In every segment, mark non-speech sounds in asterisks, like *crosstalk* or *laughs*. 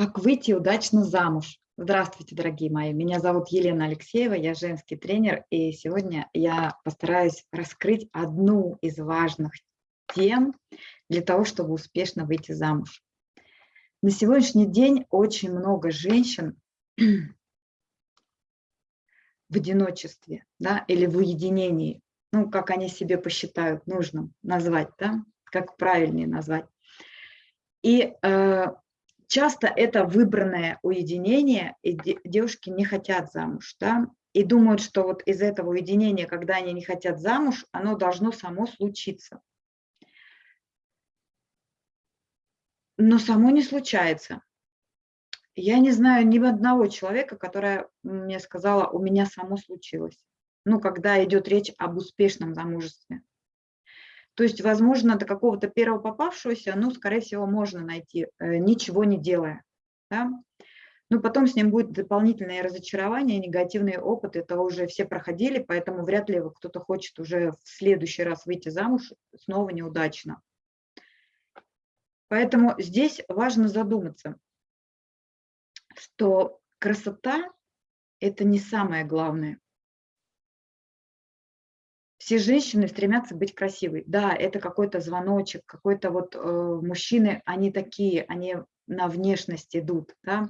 Как выйти удачно замуж? Здравствуйте, дорогие мои. Меня зовут Елена Алексеева, я женский тренер, и сегодня я постараюсь раскрыть одну из важных тем для того, чтобы успешно выйти замуж. На сегодняшний день очень много женщин *clears throat* в одиночестве да, или в уединении, ну, как они себе посчитают нужным назвать, да, как правильнее назвать. И э, часто это выбранное уединение, и девушки не хотят замуж, да, и думают, что вот из этого уединения, когда они не хотят замуж, оно должно само случиться. Но само не случается. Я не знаю ни одного человека, которая мне сказала, у меня само случилось. Ну, когда идет речь об успешном замужестве. То есть, возможно, до какого-то первого попавшегося, ну, скорее всего, можно найти, э, ничего не делая. Да? Но потом с ним будет дополнительное разочарование, негативный опыт, это уже все проходили, поэтому вряд ли кто-то хочет уже в следующий раз выйти замуж снова неудачно. Поэтому здесь важно задуматься, что красота – это не самое главное все женщины стремятся быть красивой. Да, это какой-то звоночек, какой-то вот э, мужчины, они такие, они на внешность идут, да.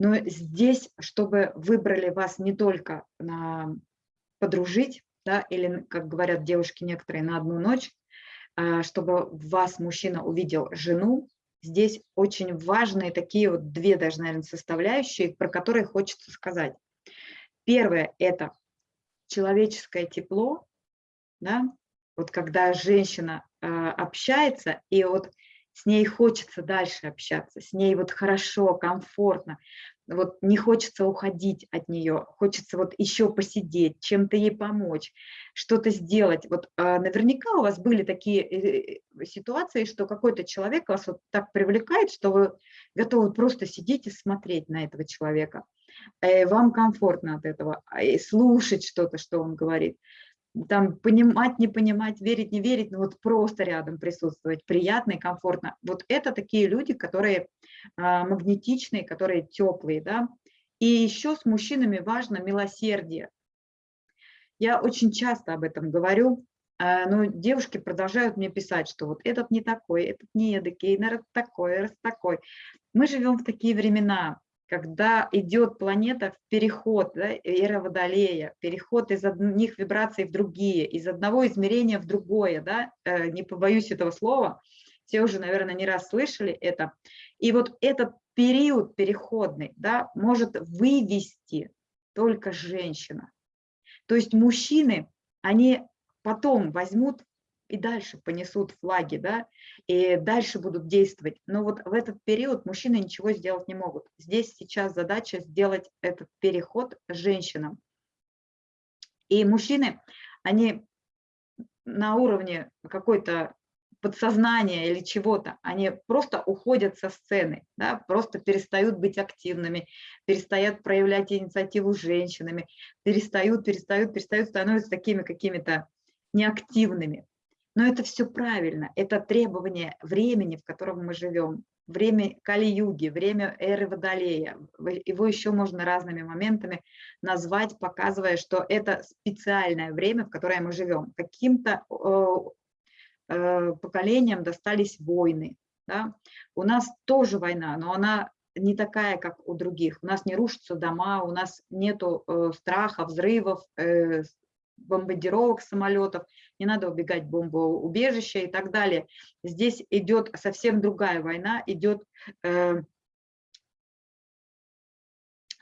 Но здесь, чтобы выбрали вас не только на подружить, да, или, как говорят девушки некоторые, на одну ночь, э, чтобы вас мужчина увидел жену, здесь очень важные такие вот две даже, наверное, составляющие, про которые хочется сказать. Первое – это человеческое тепло, да, вот когда женщина э, общается, и вот с ней хочется дальше общаться, с ней вот хорошо, комфортно, вот не хочется уходить от нее, хочется вот еще посидеть, чем-то ей помочь, что-то сделать. Вот э, наверняка у вас были такие э, ситуации, что какой-то человек вас вот так привлекает, что вы готовы просто сидеть и смотреть на этого человека. Э, вам комфортно от этого, и слушать что-то, что он говорит там понимать, не понимать, верить, не верить, но вот просто рядом присутствовать, приятно и комфортно. Вот это такие люди, которые а, магнетичные, которые теплые, да. И еще с мужчинами важно милосердие. Я очень часто об этом говорю, а, но девушки продолжают мне писать, что вот этот не такой, этот не эдакий, наверное, такой, раз такой. Мы живем в такие времена, когда идет планета в переход, да, эра Водолея, переход из одних вибраций в другие, из одного измерения в другое, да, э, не побоюсь этого слова, все уже, наверное, не раз слышали это. И вот этот период переходный да, может вывести только женщина. То есть мужчины, они потом возьмут и дальше понесут флаги, да, и дальше будут действовать. Но вот в этот период мужчины ничего сделать не могут. Здесь сейчас задача сделать этот переход женщинам. И мужчины, они на уровне какой-то подсознания или чего-то, они просто уходят со сцены, да, просто перестают быть активными, перестают проявлять инициативу женщинами, перестают, перестают, перестают, становятся такими какими-то неактивными. Но это все правильно, это требование времени, в котором мы живем, время Кали-юги, время эры Водолея. Его еще можно разными моментами назвать, показывая, что это специальное время, в которое мы живем. Каким-то э, э, поколениям достались войны. Да? У нас тоже война, но она не такая, как у других. У нас не рушатся дома, у нас нет э, страха, взрывов, э, бомбардировок самолетов, не надо убегать в бомбоубежище и так далее. Здесь идет совсем другая война, идет э,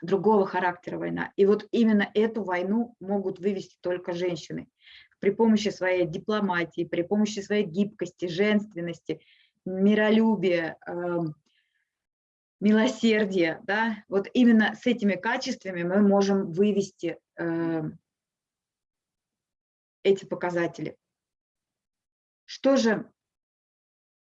другого характера война. И вот именно эту войну могут вывести только женщины при помощи своей дипломатии, при помощи своей гибкости, женственности, миролюбия, э, милосердия. Да? Вот именно с этими качествами мы можем вывести э, эти показатели. Что же,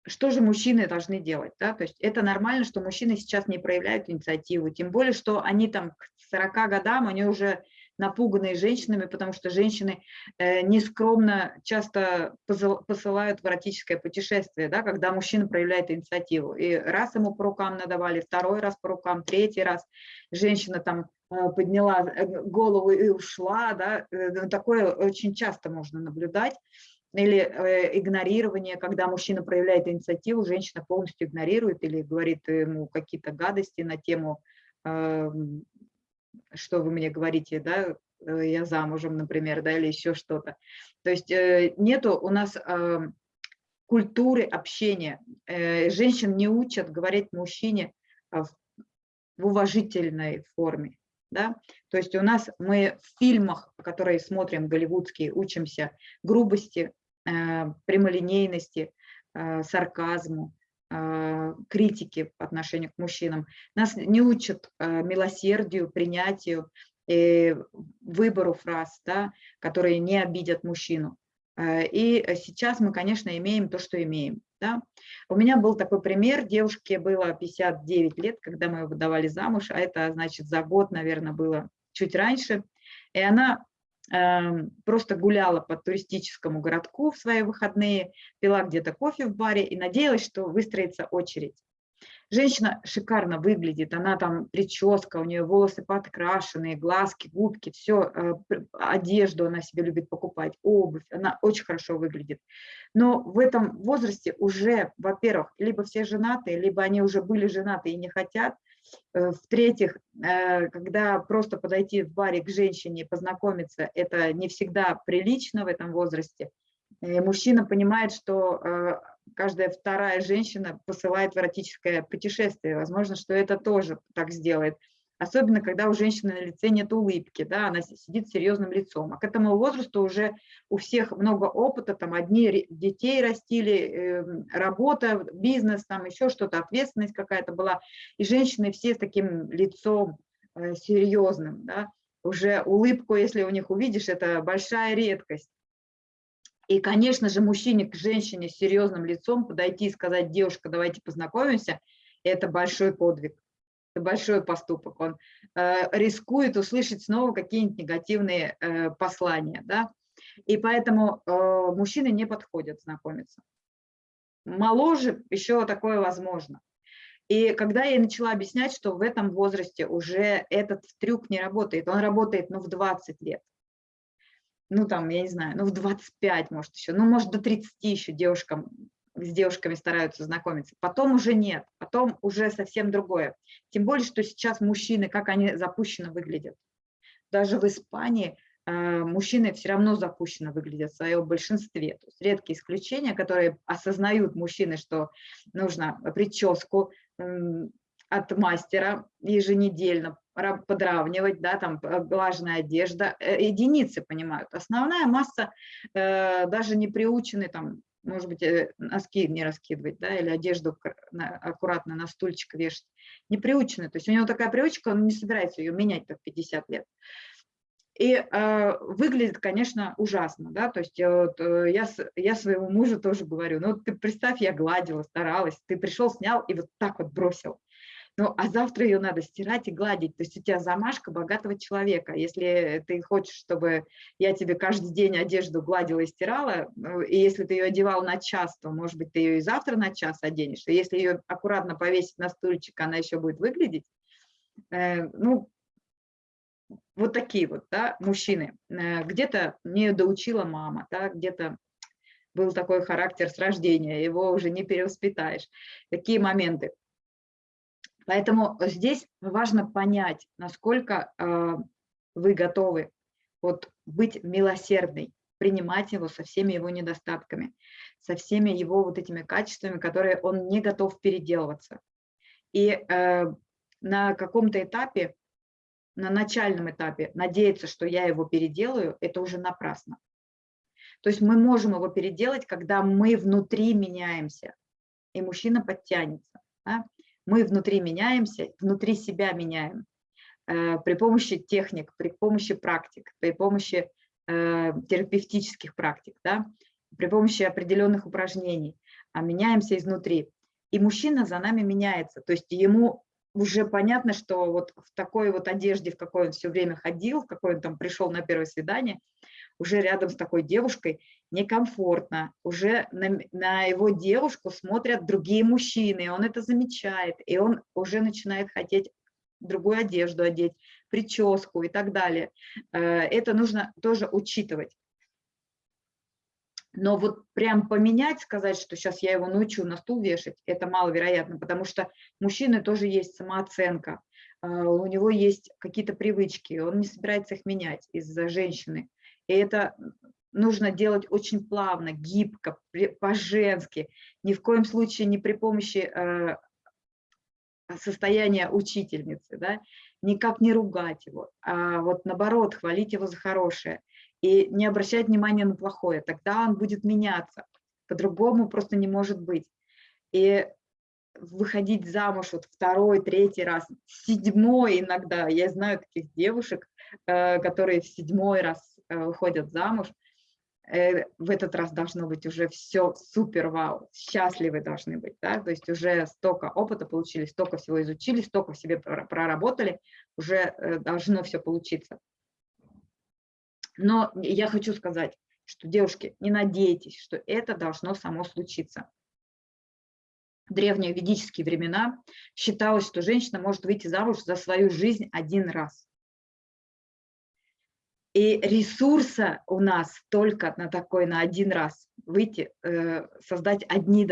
что же мужчины должны делать? Да? То есть это нормально, что мужчины сейчас не проявляют инициативу, тем более, что они там к 40 годам, они уже напуганные женщинами, потому что женщины э, нескромно часто посылают в эротическое путешествие, да, когда мужчина проявляет инициативу. И раз ему по рукам надавали, второй раз по рукам, третий раз женщина там подняла э, голову и ушла, да, ну, такое очень часто можно наблюдать. Или игнорирование, когда мужчина проявляет инициативу, женщина полностью игнорирует или говорит ему какие-то гадости на тему эм, что вы мне говорите, да, э, я замужем, например, да, или еще что-то. То есть э, нету у нас культуры общения. Э, женщин не учат говорить мужчине в уважительной форме. Да? То есть у нас мы в фильмах, которые смотрим, голливудские, учимся грубости, прямолинейности, сарказму, а, критики по отношению к мужчинам. Нас не учат милосердию, принятию, выбору фраз, да, которые не обидят мужчину. И сейчас мы, конечно, имеем то, что имеем. Да. У меня был такой пример, девушке было 59 лет, когда мы ее выдавали замуж, а это, значит, за год, наверное, было чуть раньше. И она Эм, просто гуляла по туристическому городку в свои выходные, пила где-то кофе в баре и надеялась, что выстроится очередь. Женщина шикарно выглядит, она там прическа, у нее волосы подкрашенные, глазки, губки, все, э, одежду она себе любит покупать, обувь, она очень хорошо выглядит. Но в этом возрасте уже, во-первых, либо все женаты, либо они уже были женаты и не хотят, Э, в-третьих, э, когда просто подойти в баре к женщине и познакомиться, это не всегда прилично в этом возрасте. Мужчина понимает, что каждая вторая женщина посылает в эротическое путешествие. Возможно, что это тоже так сделает особенно когда у женщины на лице нет улыбки, да, она сидит с серьезным лицом. А к этому возрасту уже у всех много опыта, там одни детей растили, эм, работа, бизнес, там еще что-то, ответственность какая-то была, и женщины все с таким лицом э, серьезным, да, уже улыбку, если у них увидишь, это большая редкость. И, конечно же, мужчине к женщине с серьезным лицом подойти и сказать, девушка, давайте познакомимся, это большой подвиг это большой поступок, он э, рискует услышать снова какие-нибудь негативные э, послания, да, и поэтому э, мужчины не подходят знакомиться. Моложе еще такое возможно. И когда я начала объяснять, что в этом возрасте уже этот трюк не работает, он работает, ну, в 20 лет, ну, там, я не знаю, ну, в 25, может, еще, ну, может, до 30 еще девушкам с девушками стараются знакомиться. Потом уже нет, потом уже совсем другое. Тем более, что сейчас мужчины, как они запущенно выглядят. Даже в Испании э, мужчины все равно запущенно выглядят в своем большинстве. То есть редкие исключения, которые осознают мужчины, что нужно прическу от мастера еженедельно подравнивать, да, там э, глаженная одежда, э, единицы понимают. Основная масса э, даже не приучены там может быть, э, носки не раскидывать, да, или одежду аккуратно на стульчик вешать. Не приучены, то есть у него такая привычка, он не собирается ее менять так 50 лет. И э, выглядит, конечно, ужасно, да, то есть э, вот, э, я, я своему мужу тоже говорю, ну ты представь, я гладила, старалась, ты пришел, снял и вот так вот бросил. Ну, а завтра ее надо стирать и гладить. То есть у тебя замашка богатого человека. Если ты хочешь, чтобы я тебе каждый день одежду гладила и стирала, ну, и если ты ее одевал на час, то, может быть, ты ее и завтра на час оденешь. И если ее аккуратно повесить на стульчик, она еще будет выглядеть. Э, ну, вот такие вот, да, мужчины. Э, где-то не доучила мама, да, где-то был такой характер с рождения, его уже не перевоспитаешь. Такие моменты. Поэтому здесь важно понять, насколько э, вы готовы вот, быть милосердной, принимать его со всеми его недостатками, со всеми его вот этими качествами, которые он не готов переделываться. И э, на каком-то этапе, на начальном этапе, надеяться, что я его переделаю, это уже напрасно. То есть мы можем его переделать, когда мы внутри меняемся, и мужчина подтянется. Да? Мы внутри меняемся, внутри себя меняем э, при помощи техник, при помощи практик, при помощи э, терапевтических практик, да, при помощи определенных упражнений, а меняемся изнутри. И мужчина за нами меняется, то есть ему уже понятно, что вот в такой вот одежде, в какой он все время ходил, в какой он там пришел на первое свидание, уже рядом с такой девушкой некомфортно, уже на, на его девушку смотрят другие мужчины, он это замечает, и он уже начинает хотеть другую одежду одеть, прическу и так далее. Э, это нужно тоже учитывать. Но вот прям поменять, сказать, что сейчас я его научу на стул вешать, это маловероятно, потому что мужчины тоже есть самооценка, э, у него есть какие-то привычки, он не собирается их менять из-за женщины. И это нужно делать очень плавно, гибко, по-женски, ни в коем случае не при помощи э, состояния учительницы, да, никак не ругать его, а вот наоборот, хвалить его за хорошее и не обращать внимания на плохое, тогда он будет меняться, по-другому просто не может быть. И выходить замуж вот второй, третий раз, седьмой иногда, я знаю таких девушек, э, которые в седьмой раз выходят замуж, э, в этот раз должно быть уже все супер вау, счастливы должны быть, да, то есть уже столько опыта получили, столько всего изучили, столько в себе проработали, уже должно все получиться. Но я хочу сказать, что, девушки, не надейтесь, что это должно само случиться. В древние ведические времена считалось, что женщина может выйти замуж за свою жизнь один раз. И ресурса у нас только на такой, на один раз выйти, э, создать одни,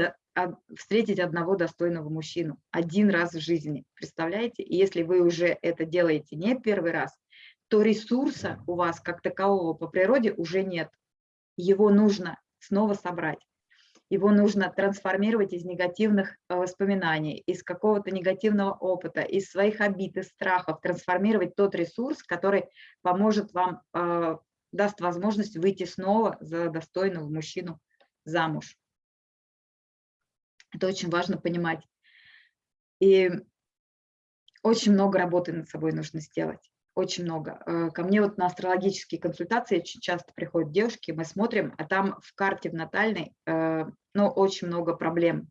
встретить одного достойного мужчину один раз в жизни. Представляете? И если вы уже это делаете не первый раз, то ресурса у вас как такового по природе уже нет. Его нужно снова собрать. Его нужно трансформировать из негативных э, воспоминаний, из какого-то негативного опыта, из своих обид, из страхов, трансформировать тот ресурс, который поможет вам, э, даст возможность выйти снова за достойного мужчину замуж. Это очень важно понимать. И очень много работы над собой нужно сделать очень много. Э, ко мне вот на астрологические консультации очень часто приходят девушки, мы смотрим, а там в карте в натальной, э, ну, очень много проблем.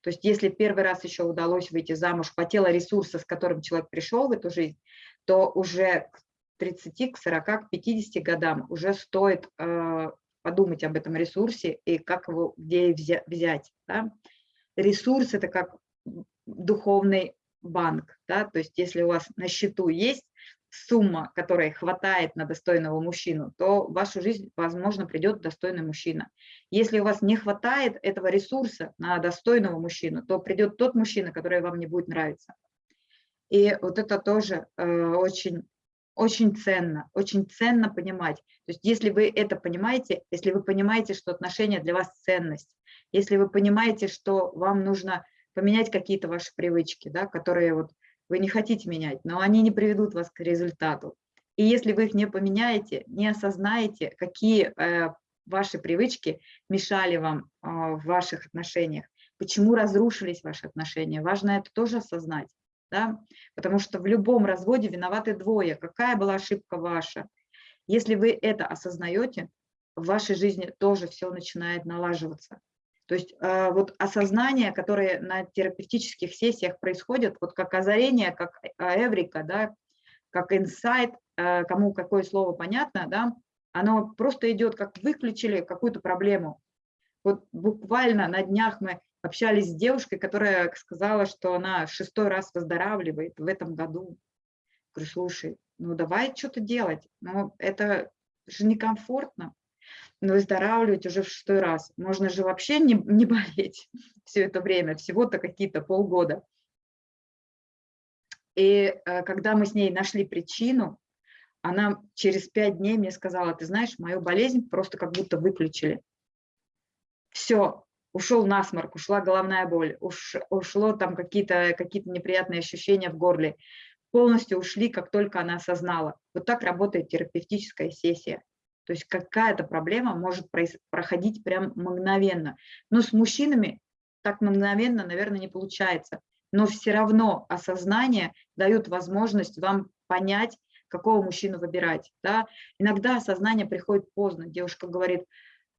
То есть если первый раз еще удалось выйти замуж, хватило ресурса, с которым человек пришел в эту жизнь, то уже к 30, к 40, к 50 годам уже стоит э, подумать об этом ресурсе и как его, где взять. Да? Ресурс – это как духовный банк, да, то есть если у вас на счету есть сумма, которой хватает на достойного мужчину, то в вашу жизнь, возможно, придет достойный мужчина. Если у вас не хватает этого ресурса на достойного мужчину, то придет тот мужчина, который вам не будет нравиться. И вот это тоже э, очень, очень ценно, очень ценно понимать. То есть если вы это понимаете, если вы понимаете, что отношения для вас ценность, если вы понимаете, что вам нужно поменять какие-то ваши привычки, да, которые вот вы не хотите менять, но они не приведут вас к результату. И если вы их не поменяете, не осознаете, какие э, ваши привычки мешали вам э, в ваших отношениях, почему разрушились ваши отношения, важно это тоже осознать. Да? Потому что в любом разводе виноваты двое. Какая была ошибка ваша? Если вы это осознаете, в вашей жизни тоже все начинает налаживаться. То есть э, вот осознание, которое на терапевтических сессиях происходит, вот как озарение, как э, эврика, да, как инсайт, э, кому какое слово понятно, да, оно просто идет, как выключили какую-то проблему. Вот буквально на днях мы общались с девушкой, которая сказала, что она шестой раз выздоравливает в этом году. Говорю, слушай, ну давай что-то делать, но это же некомфортно выздоравливать уже в шестой раз. Можно же вообще не, не *laughs* болеть все это время, всего-то какие-то полгода. И э, когда мы с ней нашли причину, она через пять дней мне сказала, ты знаешь, мою болезнь просто как будто выключили. Все, ушел насморк, ушла головная боль, уш, ушло там какие-то какие, -то, неприятные ощущения в горле. Полностью ушли, как только она осознала. Вот так работает терапевтическая сессия. То есть какая-то проблема может проходить прям мгновенно. Но с мужчинами так мгновенно, наверное, не получается. Но все равно осознание дает возможность вам понять, какого мужчину выбирать. Да? Иногда осознание приходит поздно. Девушка говорит,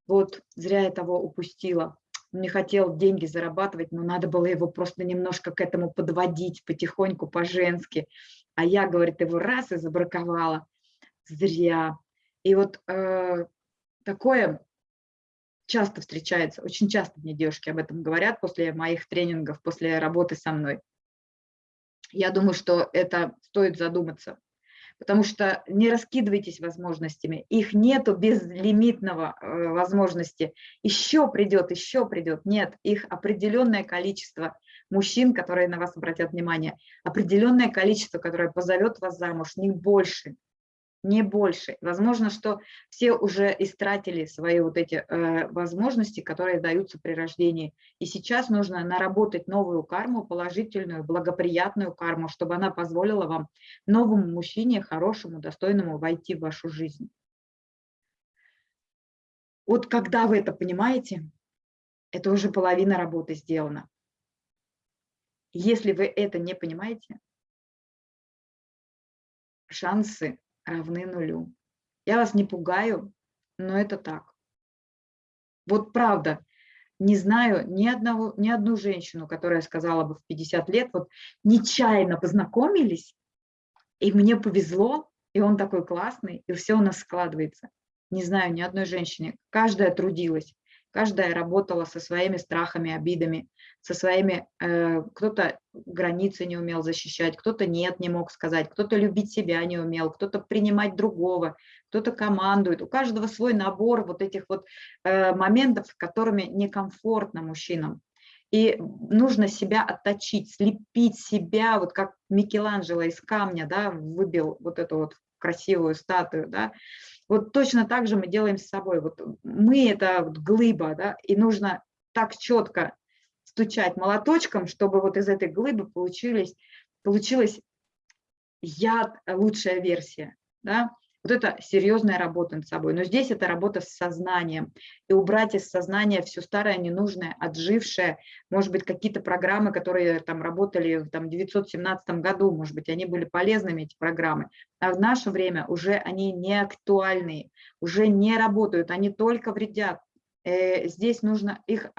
вот зря я того упустила. не хотел деньги зарабатывать, но надо было его просто немножко к этому подводить потихоньку, по-женски. А я, говорит, его раз и забраковала. Зря. И вот э, такое часто встречается, очень часто мне девушки об этом говорят после моих тренингов, после работы со мной. Я думаю, что это стоит задуматься, потому что не раскидывайтесь возможностями, их нету безлимитного э, возможности. Еще придет, еще придет. Нет, их определенное количество мужчин, которые на вас обратят внимание, определенное количество, которое позовет вас замуж, не больше не больше. Возможно, что все уже истратили свои вот эти э, возможности, которые даются при рождении. И сейчас нужно наработать новую карму, положительную, благоприятную карму, чтобы она позволила вам новому мужчине, хорошему, достойному войти в вашу жизнь. Вот когда вы это понимаете, это уже половина работы сделана. Если вы это не понимаете, шансы равны нулю. Я вас не пугаю, но это так. Вот правда, не знаю ни, одного, ни одну женщину, которая сказала бы в 50 лет, вот нечаянно познакомились, и мне повезло, и он такой классный, и все у нас складывается. Не знаю ни одной женщины. Каждая трудилась, каждая работала со своими страхами, обидами, со своими, э, кто-то границы не умел защищать, кто-то нет, не мог сказать, кто-то любить себя не умел, кто-то принимать другого, кто-то командует. У каждого свой набор вот этих вот э, моментов, которыми некомфортно мужчинам. И нужно себя отточить, слепить себя, вот как Микеланджело из камня, да, выбил вот эту вот красивую статую, да, вот точно так же мы делаем с собой. Вот мы это вот глыба, да, и нужно так четко стучать молоточком, чтобы вот из этой глыбы получились, получилась яд, лучшая версия. Да? Вот это серьезная работа над собой. Но здесь это работа с сознанием. И убрать из сознания все старое, ненужное, отжившее. Может быть, какие-то программы, которые там работали в там, 917 году, может быть, они были полезными, эти программы. А в наше время уже они не актуальные, уже не работают, они только вредят. Э, здесь нужно их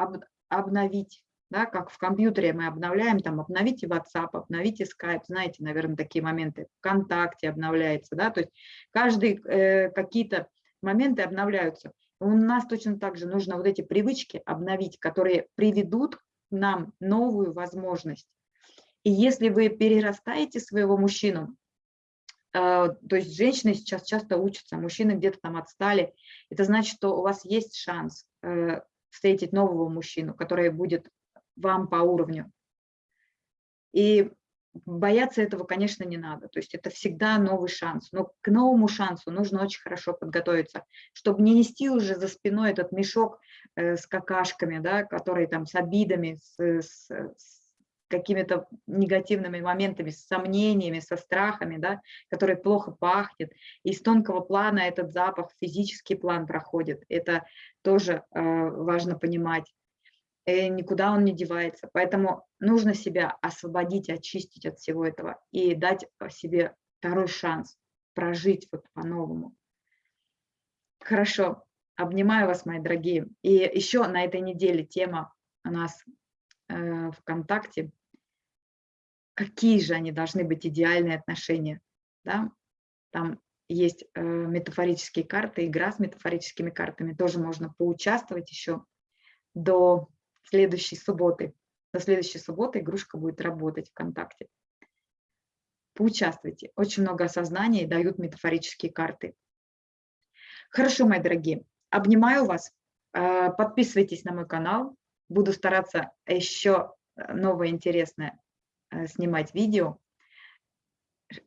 обновить да, как в компьютере мы обновляем, там, обновите WhatsApp, обновите Skype, знаете, наверное, такие моменты, ВКонтакте обновляется, да, то есть каждый э, какие-то моменты обновляются. У нас точно так же нужно вот эти привычки обновить, которые приведут нам новую возможность. И если вы перерастаете своего мужчину, э, то есть женщины сейчас часто учатся, мужчины где-то там отстали, это значит, что у вас есть шанс э, встретить нового мужчину, который будет вам по уровню. И бояться этого, конечно, не надо. То есть это всегда новый шанс. Но к новому шансу нужно очень хорошо подготовиться, чтобы не нести уже за спиной этот мешок э, с какашками, да, который там с обидами, с, с, с какими-то негативными моментами, с сомнениями, со страхами, да, который плохо пахнет. И с тонкого плана этот запах, физический план проходит. Это тоже э, важно понимать. Э, никуда он не девается. Поэтому нужно себя освободить, очистить от всего этого и дать себе второй шанс прожить вот по-новому. Хорошо, обнимаю вас, мои дорогие. И еще на этой неделе тема у нас э, ВКонтакте. Какие же они должны быть идеальные отношения? Да? Там есть э, метафорические карты, игра с метафорическими картами. Тоже можно поучаствовать еще до следующей субботы. До следующей субботы игрушка будет работать ВКонтакте. Поучаствуйте. Очень много осознания дают метафорические карты. Хорошо, мои дорогие. Обнимаю вас. Э, подписывайтесь на мой канал. Буду стараться еще новое интересное э, снимать видео,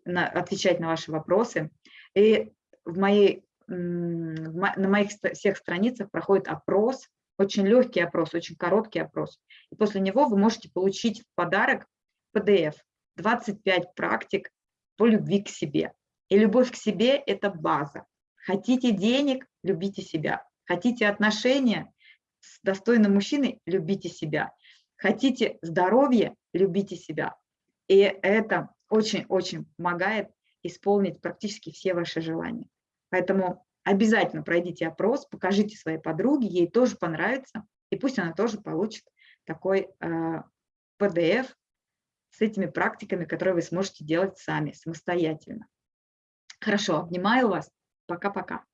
отвечать на ваши вопросы. И в моей, на моих всех страницах проходит опрос очень легкий опрос, очень короткий опрос. И после него вы можете получить в подарок PDF 25 практик по любви к себе. И любовь к себе – это база. Хотите денег – любите себя. Хотите отношения с достойным мужчиной – любите себя. Хотите здоровья – любите себя. И это очень-очень помогает исполнить практически все ваши желания. Поэтому Обязательно пройдите опрос, покажите своей подруге, ей тоже понравится. И пусть она тоже получит такой PDF э, с этими практиками, которые вы сможете делать сами, самостоятельно. Хорошо, обнимаю вас. Пока-пока.